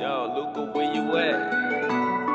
Yo, Luca, where you at?